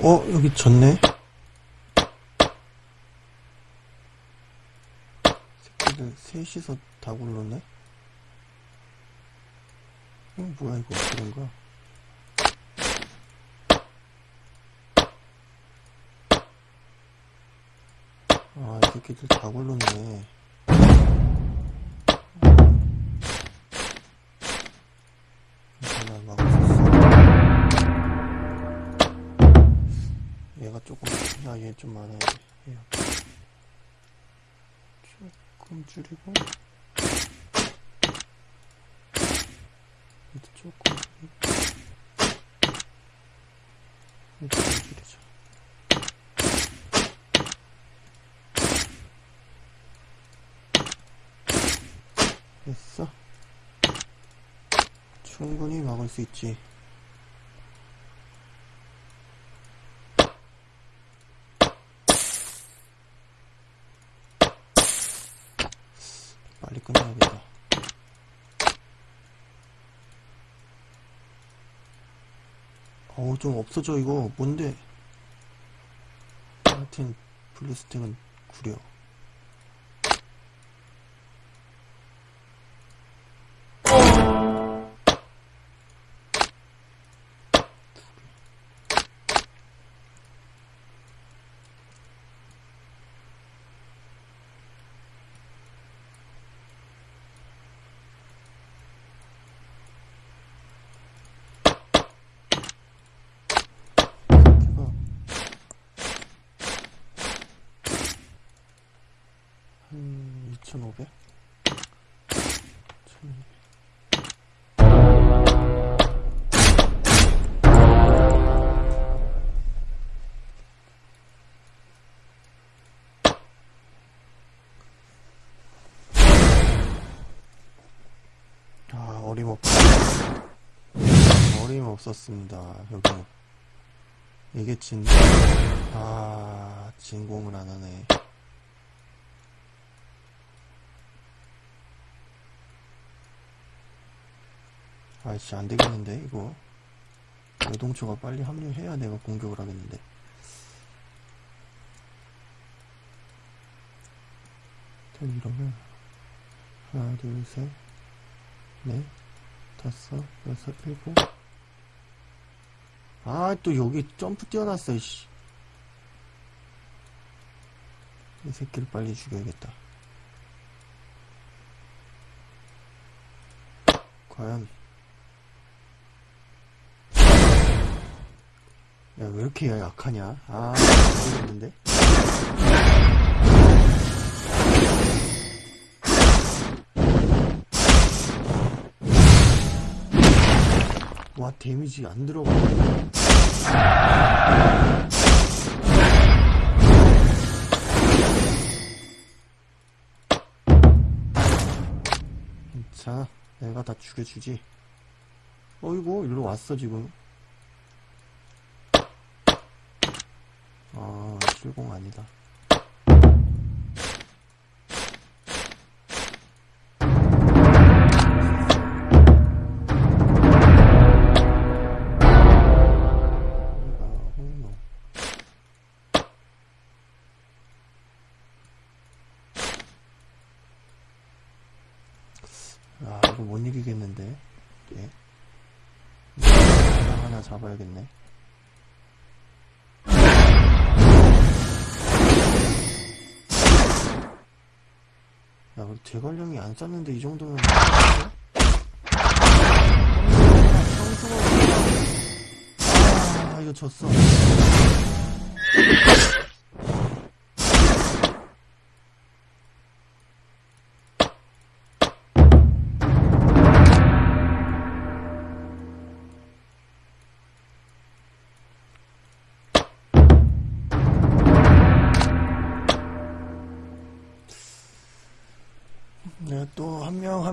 어, 여기 졌네? 새끼들 셋이서 다 굴렀네? 어, 뭐야, 이거 어떻게 된 거야? 아, 이 새끼들 다 굴렀네. 조금, 야, 얘좀 돼. 얘 조금 줄이고. 얘도 조금 좀 줄이자. 됐어. 충분히 막을 수 있지. 빨리 끝내야겠다. 어우, 좀 없어져, 이거. 뭔데? 하여튼, 블루스팅은 구려. 1500 아, 어림없... 어림없었습니다. 여기 이게 진, 아, 진공을 안 하네. 아이씨, 안 되겠는데, 이거. 노동초가 빨리 합류해야 내가 공격을 하겠는데. 이러면, 하나, 둘, 셋, 넷, 다섯, 여섯, 일곱. 아, 또 여기 점프 뛰어났어, 이씨. 이 새끼를 빨리 죽여야겠다. 과연. 야, 왜 이렇게 약하냐? 아, 모르겠는데? 와, 데미지 안 들어가. 자, 내가 다 죽여주지. 어이구, 일로 왔어, 지금. 아, 출공 아니다. 이거 홍로. 아, 이거 못 이기겠는데. 예. 하나 잡아야겠네. 야, 우리 대관령이 안 쌌는데 이 정도면. 아, 이거 졌어.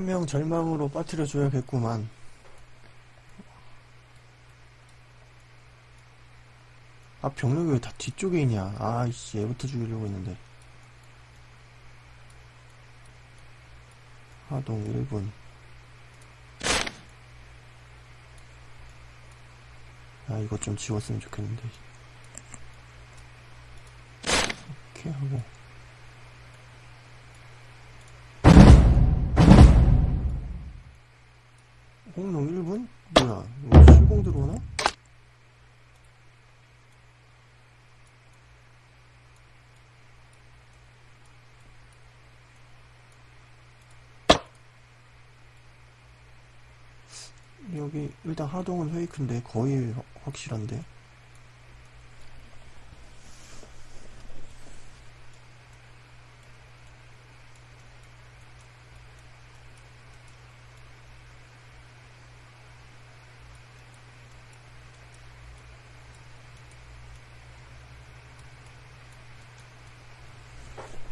한 명 절망으로 빠뜨려 줘야겠구만. 아 병력이 왜 다 뒤쪽에 있냐? 아이씨 얘부터 죽이려고 했는데. 하동 1분 아 이거 좀 지웠으면 좋겠는데. 이렇게 하고. 여기 일단 하동은 페이크인데 거의 확- 확실한데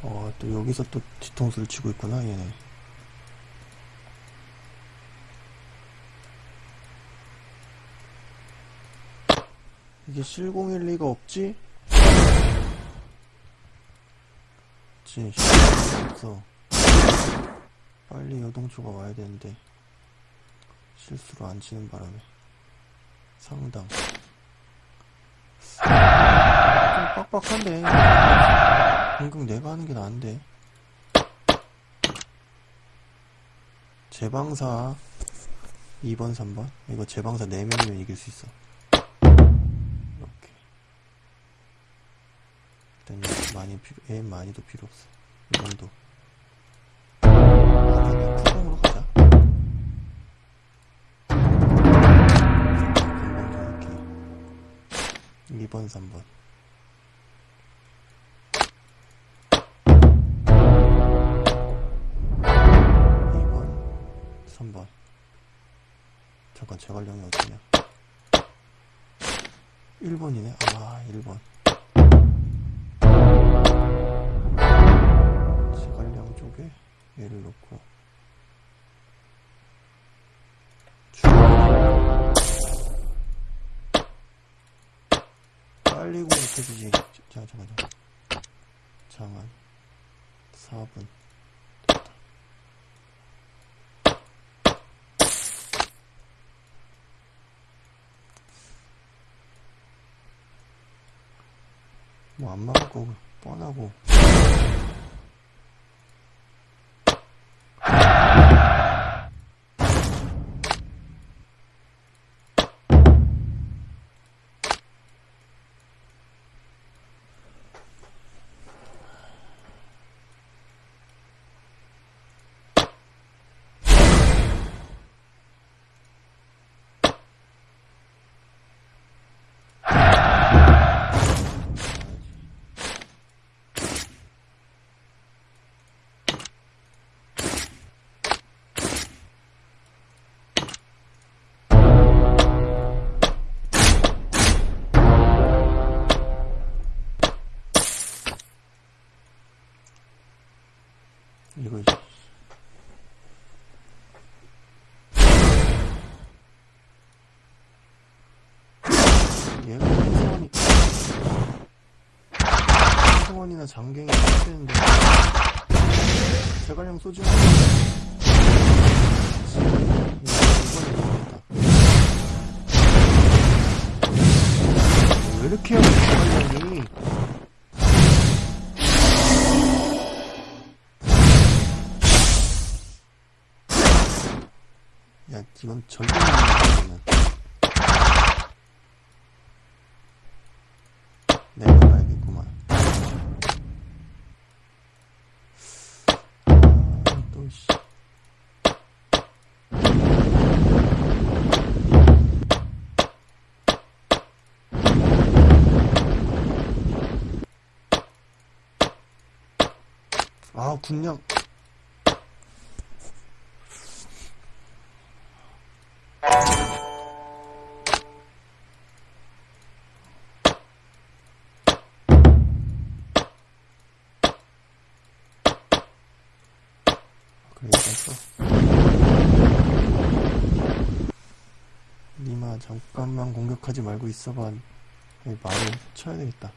어, 또 여기서 또 뒤통수를 치고 있구나, 얘네. 이게 실공일 리가 없지? 그치, 없어. 빨리 여동초가 와야 되는데, 실수로 안 치는 바람에. 상당. 좀 빡빡한데. 공격 내가 하는 게 나은데. 제방사 2번, 3번. 이거 제방사 4명이면 이길 수 있어. 많이 필요, 애 많이도 필요 없어. 이 정도. 푸동으로 가자. 이렇게. 2번, 3번. 2번, 3번. 잠깐, 제갈량이 어디냐? 1번이네? 아, 1번. 제갈량 쪽에 얘를 놓고. 빨리 공격해주지. 자, 잠깐, 잠깐. 장안. 4분. 뭐 안 막을 거고 뻔하고 한성원이나 장갱이 되는데. 제갈량 쏘지 마. 왜 이렇게 하냐 제갈량이? 야, 이건 절대 못 이기는 아, 써. 니마, 잠깐만 공격하지 말고 있어봐. 말을 쳐야 되겠다.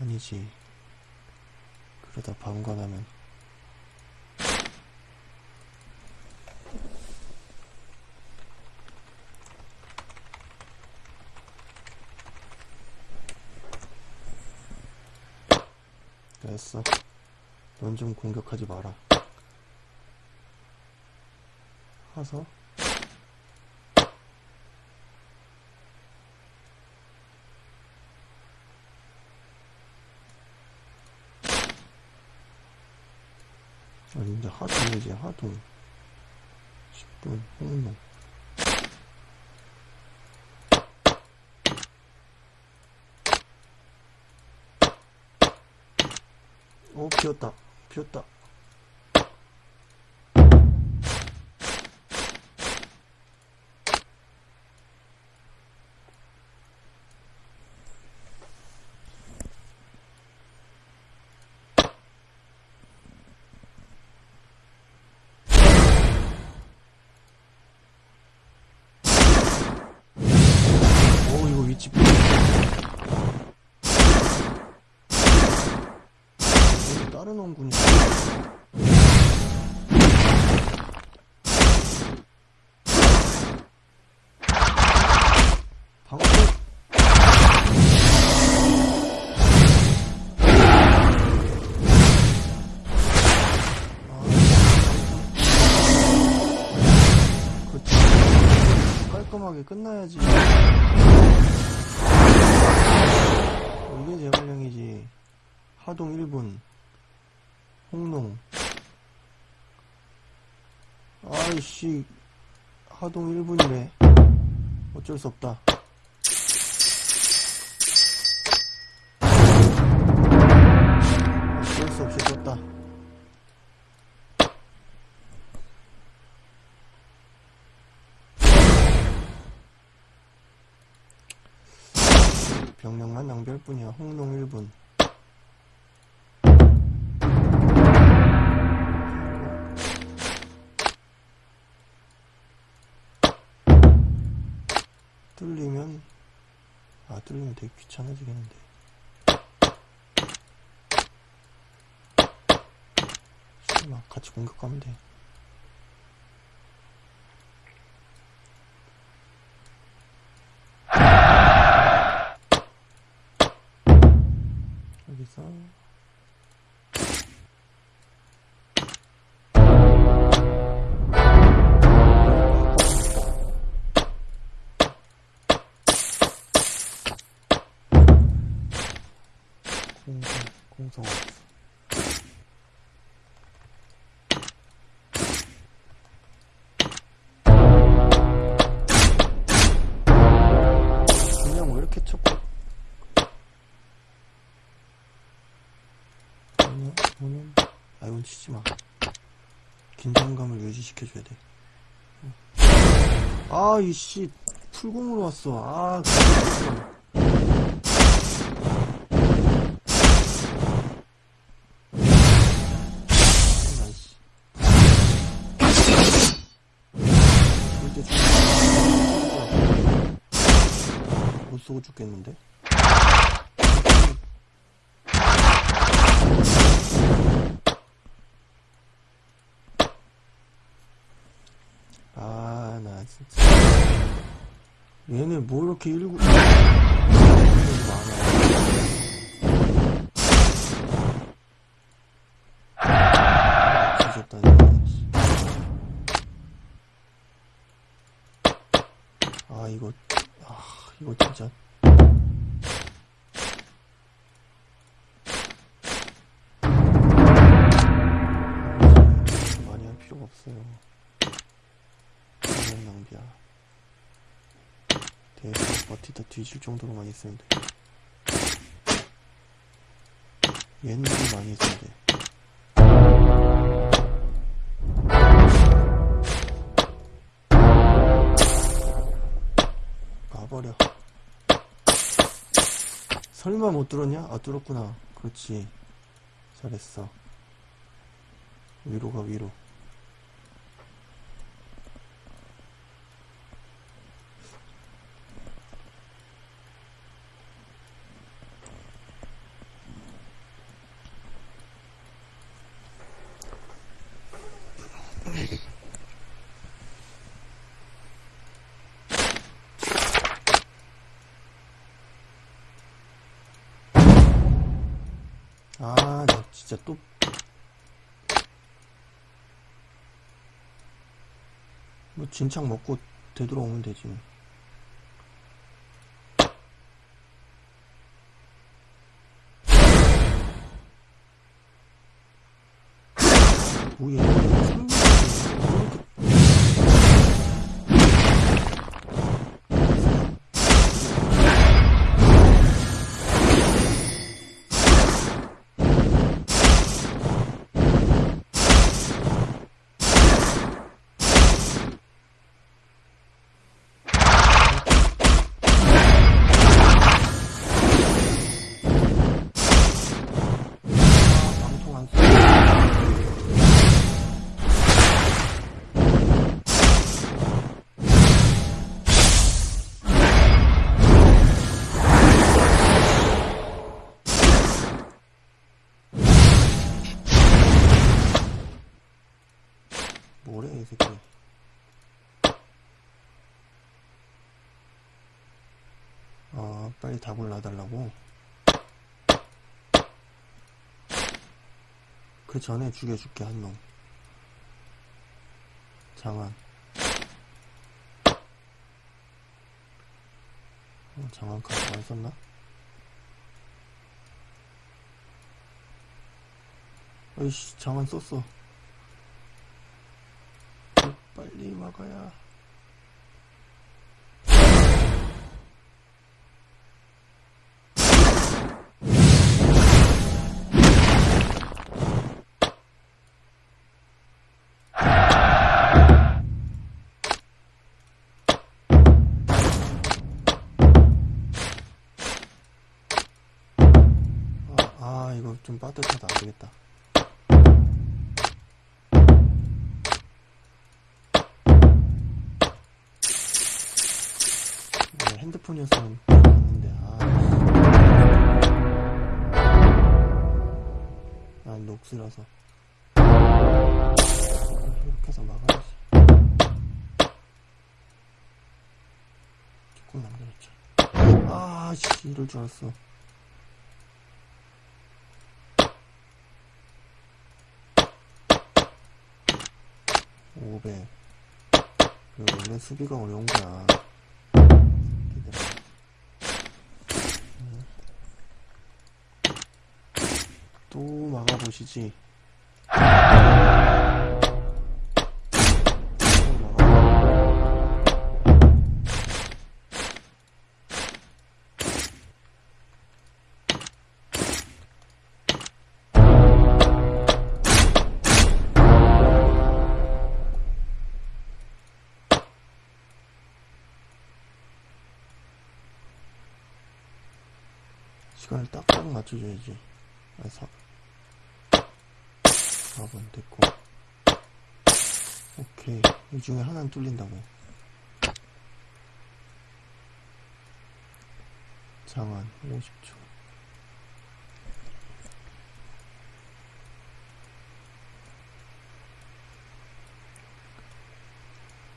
아니지. 그러다 방관하면 됐어. 넌 좀 공격하지 마라. 하서 이제 하동이지 하동 10분 홍농 오 비었다. 비었다 오 이거 위치 비 방금 그렇지 깔끔하게 끝나야지. 이게 제갈량이지. 하동 1분 홍농. 아이씨 하동 1분이래 어쩔 수 없다. 어쩔 수 없이 졌다. 병력만 낭비할 뿐이야. 홍농 1분 뚫리면 아 뚫리면 되게 귀찮아지겠는데. 설마 같이 공격하면 돼. 여기서 없어 그냥 왜 이렇게 쳤고 오늘 오늘 아 이건 치지 마. 긴장감을 유지시켜줘야 돼. 아 이씨. 풀공으로 왔어. 아 진짜. 쏘고 죽겠는데? 아, 나 진짜. 얘네 뭐 이렇게 일구. 아, 이거, 아, 이거 진짜. 많이 할 필요가 없어요. 그냥 낭비야. 대충 버티다 뒤질 정도로만 있으면 돼. 얘는 좀 많이 있어야 버려. 설마 못 뚫었냐? 아, 뚫었구나. 그렇지. 잘했어. 위로가 위로. 아, 나 진짜 또 뭐 진창 먹고 되돌아오면 되지 뭐. 뭐야 답을 놔달라고. 그 전에 죽여줄게 한놈. 장안 어, 장안 카드 안 썼나? 어이씨 장안 썼어 어, 빨리 막아야 좀 빠듯하다. 안되겠다. 네, 핸드폰이었으면 됐는데 아. 난 녹슬어서. 이렇게 해서 막아야지. 조금 남겨놓자. 아씨 이럴 줄 알았어 오백 이거 원래 수비가 어려운 거야. 또 막아보시지 시간을 딱딱 맞춰줘야지. 아, 사, 4번 됐고. 오케이. 이 중에 하나는 뚫린다고. 장안, 50초.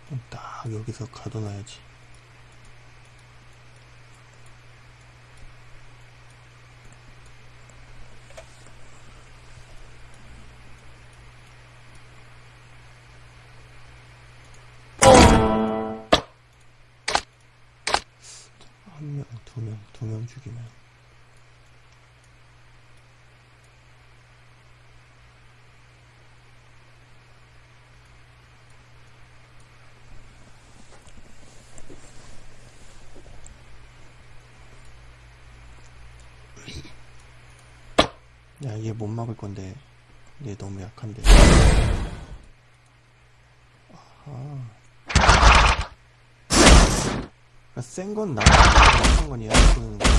그럼 딱 여기서 가둬놔야지. 한 명, 두 명, 두 명 죽이면. 야, 얘 못 막을 건데. 얘 너무 약한데. 아하. 그러니까 센건 나, 약한 건 얘한테 보는 거야.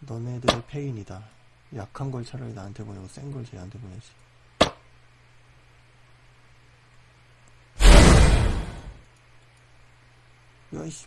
너네들의 페인이다. 약한 걸 차라리 나한테 보내고 센 걸 쟤한테 보내지. 야, 이씨.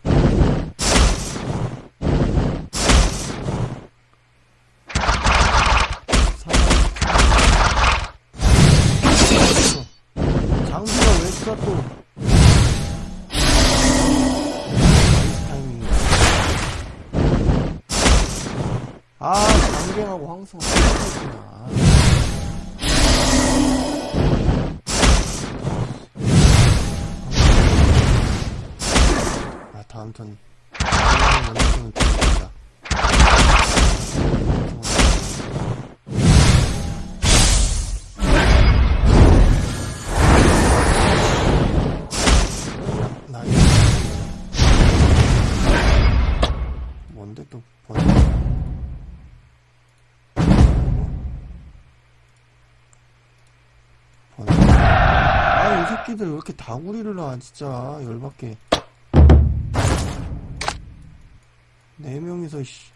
수경하고 황성 똑같구나. 아, 다음 턴. 연습은 좋겠다. 새끼들 왜 이렇게 다구리를 놔, 진짜. 열받게. 네 명이서, 씨.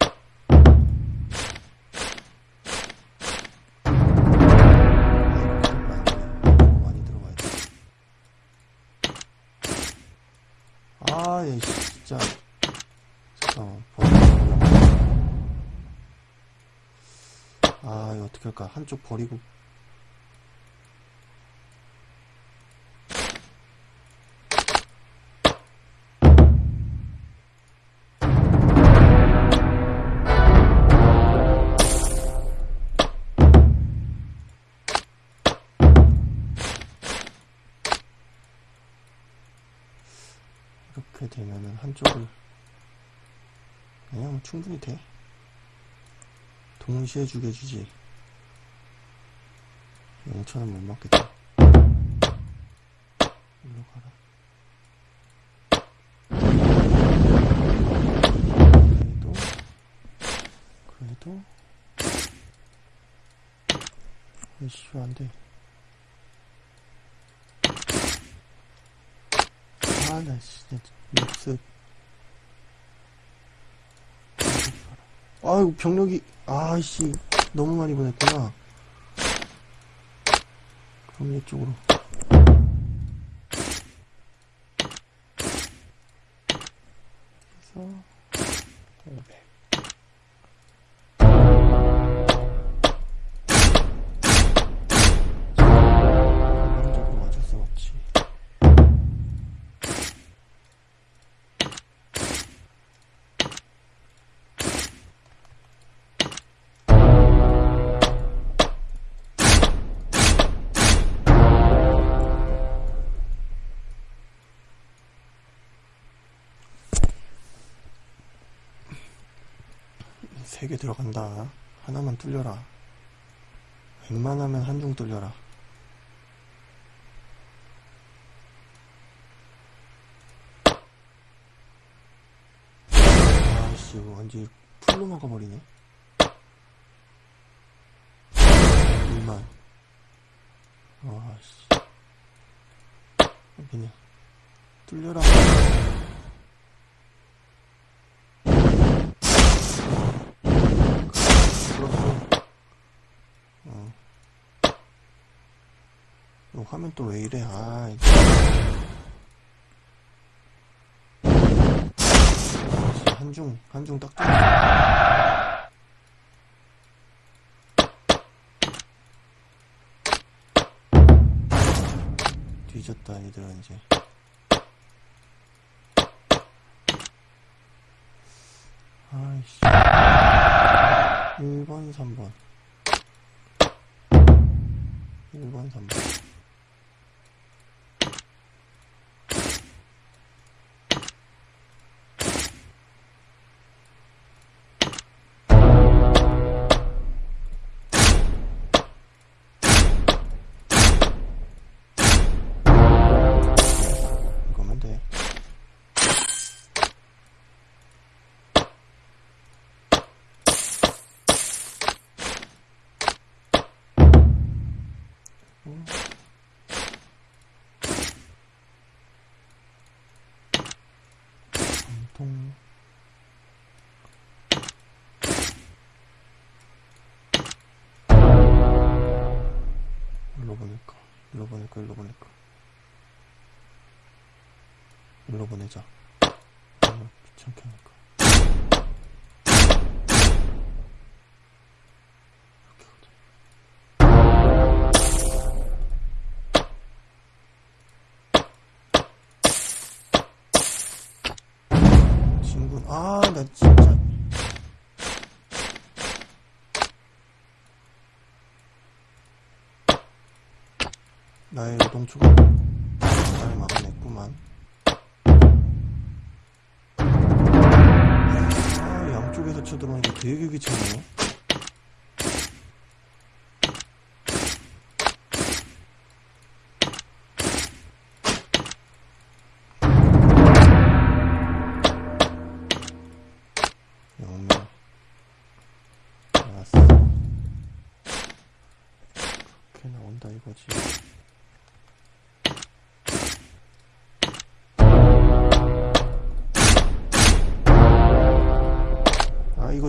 아, 얘, 진짜. 잠깐만, 번호. 아, 이거 어떻게 할까? 한쪽 버리고. 한쪽을 그냥 충분히 돼. 동시에 죽여주지. 영천은 못 맞겠다. 일로 가라. 그래도, 그래도, 아이씨, 안 돼. 아, 나 진짜, 육습. 아이고, 병력이, 아이씨, 너무 많이 보냈구나. 그럼 이쪽으로. 세 개 들어간다. 하나만 뚫려라. 웬만하면 한중 뚫려라. 아씨, 완전 풀로 막아버리네. 2만. 아씨. 그냥, 뚫려라. 그렇고. 어. 이 화면 또 왜 이래, 아 한중, 한중 딱. 뒤졌다, 얘들은 이제. 아이씨. 1번, 3번. 1번, 3번. 글로 보내자. 귀찮게 하니까. 친구 는？아, 나 진짜. 나의 노동초가 잘 막아냈구만. 양쪽에서 쳐들어오니까 되게 귀찮네. 영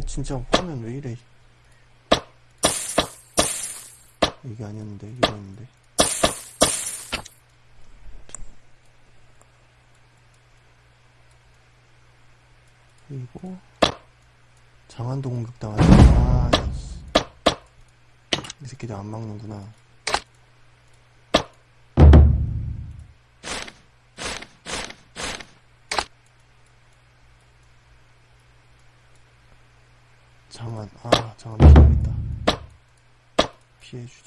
진짜 화면 왜 이래? 이게 아니었는데 이거였는데. 그리고 장안도 공격당하지 아, 씨. 이 새끼들 안 막는구나 queijo.